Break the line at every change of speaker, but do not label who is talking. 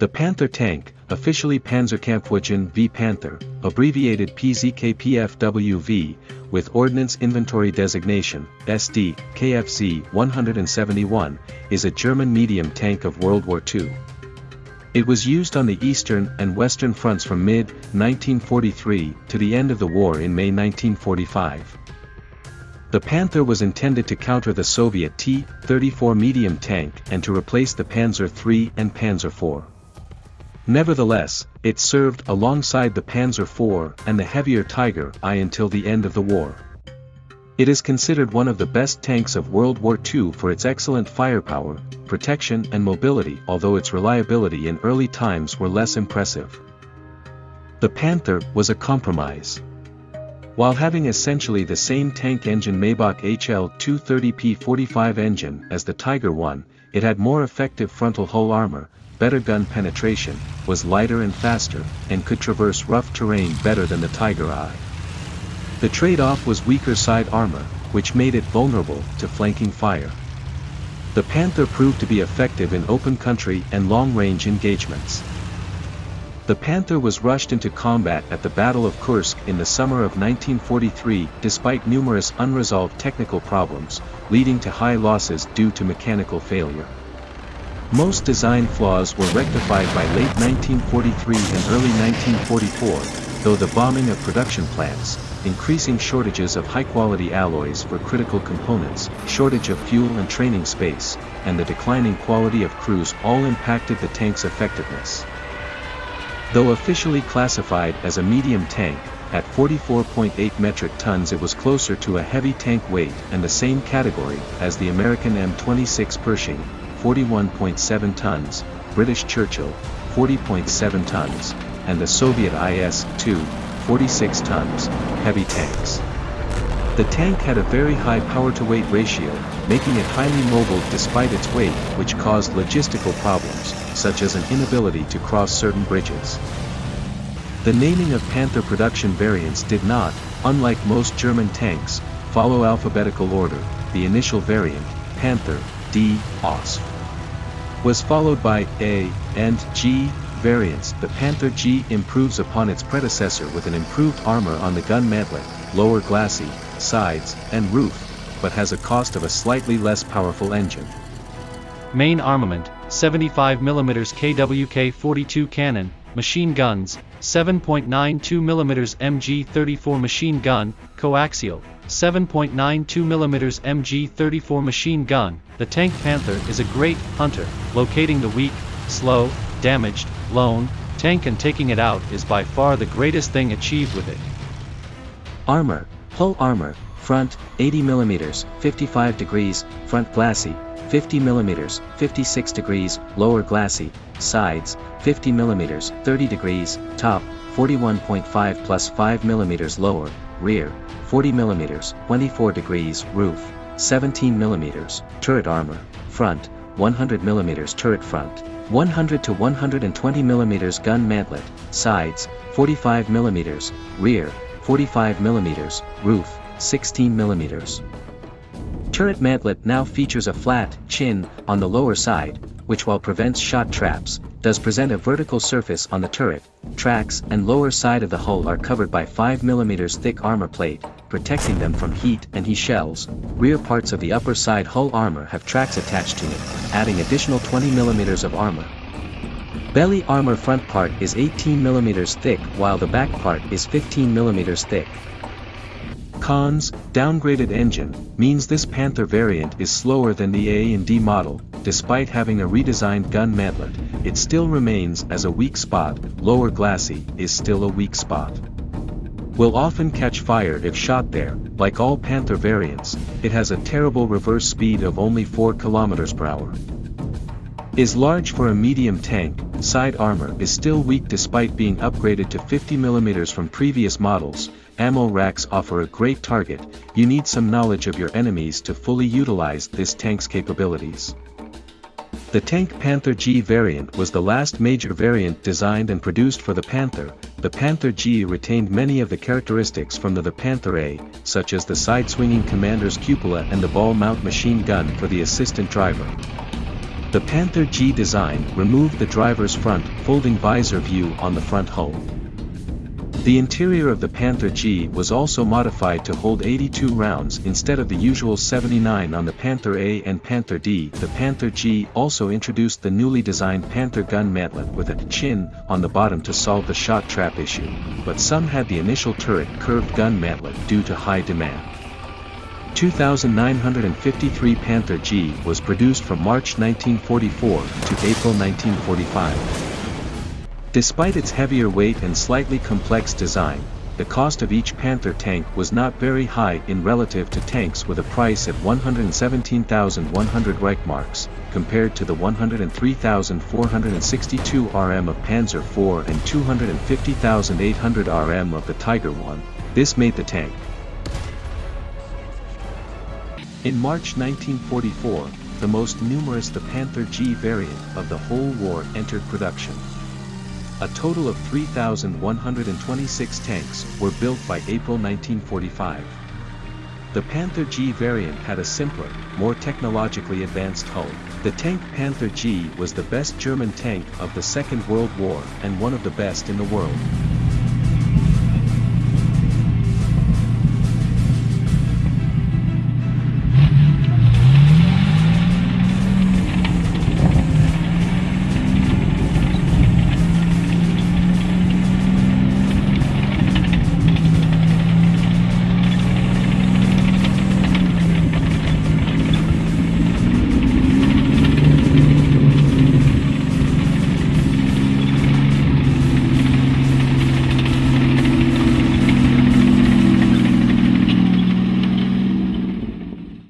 The Panther tank, officially Panzerkampfwagen V Panther, abbreviated PZKPFWV, with Ordnance Inventory Designation, SD, KFZ 171, is a German medium tank of World War II. It was used on the eastern and western fronts from mid-1943 to the end of the war in May 1945. The Panther was intended to counter the Soviet T-34 medium tank and to replace the Panzer III and Panzer IV. Nevertheless, it served alongside the Panzer IV and the heavier Tiger I until the end of the war. It is considered one of the best tanks of World War II for its excellent firepower, protection and mobility although its reliability in early times were less impressive. The Panther was a compromise. While having essentially the same tank engine Maybach HL-230P45 engine as the Tiger I, it had more effective frontal hull armor, better gun penetration, was lighter and faster, and could traverse rough terrain better than the Tiger I. The trade-off was weaker side armor, which made it vulnerable to flanking fire. The Panther proved to be effective in open country and long-range engagements. The Panther was rushed into combat at the Battle of Kursk in the summer of 1943 despite numerous unresolved technical problems, leading to high losses due to mechanical failure. Most design flaws were rectified by late 1943 and early 1944, though the bombing of production plants, increasing shortages of high-quality alloys for critical components, shortage of fuel and training space, and the declining quality of crews all impacted the tank's effectiveness. Though officially classified as a medium tank, at 44.8 metric tons it was closer to a heavy tank weight and the same category as the American M26 Pershing, 41.7 tons, British Churchill, 40.7 tons, and the Soviet IS-2, 46 tons, heavy tanks. The tank had a very high power-to-weight ratio, making it highly mobile despite its weight which caused logistical problems, such as an inability to cross certain bridges. The naming of Panther production variants did not, unlike most German tanks, follow alphabetical order, the initial variant, Panther, D, OSF was followed by A and G variants. The Panther G improves upon its predecessor with an improved armor on the gun mantlet, lower glacis, sides, and roof, but has a cost of a slightly less powerful engine.
Main armament, 75mm KWK-42 cannon, machine guns, 7.92mm MG-34 machine gun, coaxial, 7.92mm MG-34 machine gun, the Tank Panther is a great hunter, locating the weak, slow, damaged, lone, tank and taking it out is by far the greatest thing achieved with it.
Armor, hull armor, front, 80mm, 55 degrees, front glacis, 50 mm, 56 degrees, lower glacis, sides, 50 mm, 30 degrees, top, 41.5 plus 5 mm lower, rear, 40 mm, 24 degrees, roof, 17 mm, turret armor, front, 100 mm turret front, 100 to 120 mm gun mantlet, sides, 45 mm, rear, 45 mm, roof, 16 mm. Turret mantlet now features a flat chin on the lower side, which while prevents shot traps, does present a vertical surface on the turret, tracks and lower side of the hull are covered by 5mm thick armor plate, protecting them from heat and HE shells. Rear parts of the upper side hull armor have tracks attached to it, adding additional 20mm of armor. Belly armor front part is 18mm thick while the back part is 15mm thick. Cons, downgraded engine, means this Panther variant is slower than the A and D model, despite having a redesigned gun mantlet, it still remains as a weak spot, lower glacis is still a weak spot. Will often catch fire if shot there, like all Panther variants, it has a terrible reverse speed of only 4 km per hour. Is large for a medium tank, side armor is still weak despite being upgraded to 50mm from previous models, ammo racks offer a great target, you need some knowledge of your enemies to fully utilize this tank's capabilities. The Tank Panther G variant was the last major variant designed and produced for the Panther, the Panther G retained many of the characteristics from the, the Panther A, such as the side-swinging commander's cupola and the ball mount machine gun for the assistant driver.
The Panther G design removed the driver's front folding visor view on the front hull. The interior of the Panther G was also modified to hold 82 rounds instead of the usual 79 on the Panther A and Panther D. The Panther G also introduced the newly designed Panther gun mantlet with a chin on the bottom to solve the shot trap issue, but some had the initial turret curved gun mantlet due to high demand. 2953 Panther G was produced from March 1944 to April 1945. Despite its heavier weight and slightly complex design, the cost of each Panther tank was not very high in relative to tanks with a price at 117,100 Reichmarks, compared to the 103,462 RM of Panzer IV and 250,800 RM of the Tiger I. This made the tank. In March 1944, the most numerous the Panther G variant of the whole war entered production. A total of 3,126 tanks were built by April 1945. The Panther G variant had a simpler, more technologically advanced hull. The tank Panther G was the best German tank of the Second World War and one of the best in the world.